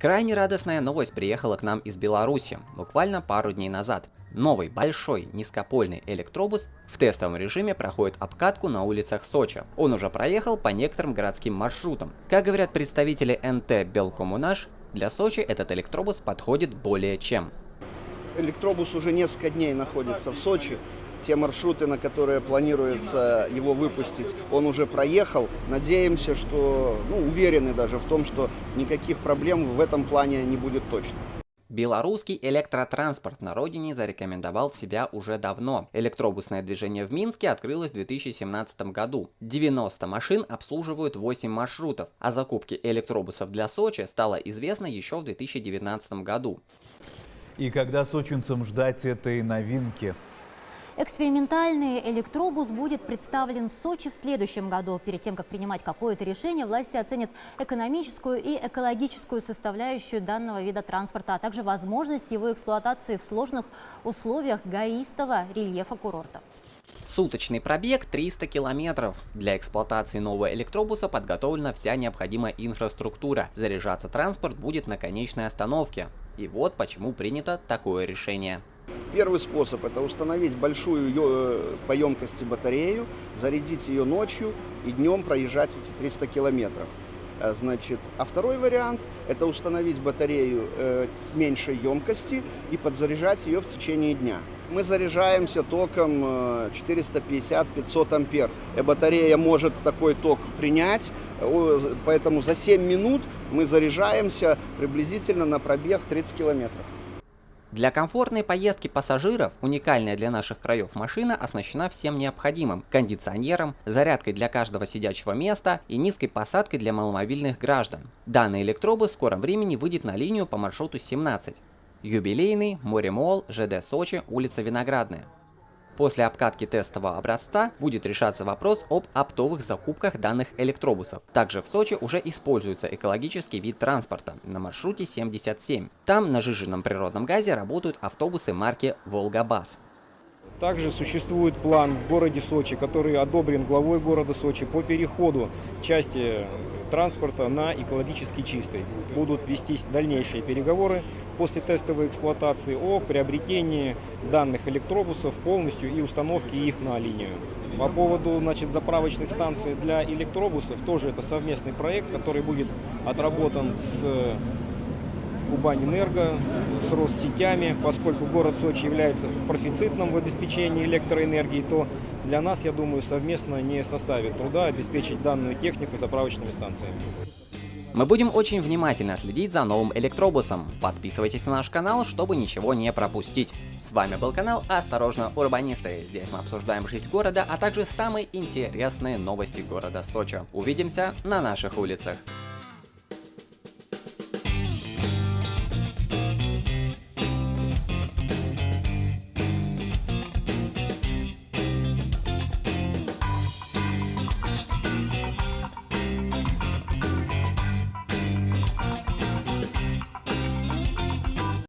Крайне радостная новость приехала к нам из Беларуси буквально пару дней назад. Новый большой низкопольный электробус в тестовом режиме проходит обкатку на улицах Сочи. Он уже проехал по некоторым городским маршрутам. Как говорят представители НТ Белкоммунаж, для Сочи этот электробус подходит более чем. Электробус уже несколько дней находится в Сочи те маршруты, на которые планируется его выпустить, он уже проехал. Надеемся, что, ну, уверены даже в том, что никаких проблем в этом плане не будет точно. Белорусский электротранспорт на родине зарекомендовал себя уже давно. Электробусное движение в Минске открылось в 2017 году. 90 машин обслуживают 8 маршрутов. О закупке электробусов для Сочи стало известно еще в 2019 году. И когда сочинцам ждать этой новинки? Экспериментальный электробус будет представлен в Сочи в следующем году. Перед тем, как принимать какое-то решение, власти оценят экономическую и экологическую составляющую данного вида транспорта, а также возможность его эксплуатации в сложных условиях гористого рельефа курорта. Суточный пробег 300 километров. Для эксплуатации нового электробуса подготовлена вся необходимая инфраструктура. Заряжаться транспорт будет на конечной остановке. И вот почему принято такое решение. Первый способ – это установить большую э, по емкости батарею, зарядить ее ночью и днем проезжать эти 300 километров. Э, значит, а второй вариант – это установить батарею э, меньшей емкости и подзаряжать ее в течение дня. Мы заряжаемся током 450-500 ампер. И батарея может такой ток принять, поэтому за 7 минут мы заряжаемся приблизительно на пробег 30 километров. Для комфортной поездки пассажиров уникальная для наших краев машина оснащена всем необходимым – кондиционером, зарядкой для каждого сидячего места и низкой посадкой для маломобильных граждан. Данный электробус в скором времени выйдет на линию по маршруту 17. Юбилейный, Моремол, ЖД Сочи, улица Виноградная. После обкатки тестового образца будет решаться вопрос об оптовых закупках данных электробусов. Также в Сочи уже используется экологический вид транспорта на маршруте 77. Там на жиженном природном газе работают автобусы марки «Волгабас». Также существует план в городе Сочи, который одобрен главой города Сочи по переходу части транспорта на экологически чистый. Будут вестись дальнейшие переговоры после тестовой эксплуатации о приобретении данных электробусов полностью и установке их на линию. По поводу значит, заправочных станций для электробусов, тоже это совместный проект, который будет отработан с Кубань-Энерго с Россетями, поскольку город Сочи является профицитным в обеспечении электроэнергии, то для нас, я думаю, совместно не составит труда обеспечить данную технику заправочными станциями. Мы будем очень внимательно следить за новым электробусом. Подписывайтесь на наш канал, чтобы ничего не пропустить. С вами был канал Осторожно, Урбанисты. Здесь мы обсуждаем жизнь города, а также самые интересные новости города Сочи. Увидимся на наших улицах.